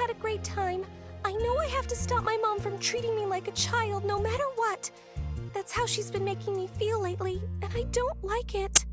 had a great time. I know I have to stop my mom from treating me like a child no matter what. That's how she's been making me feel lately, and I don't like it.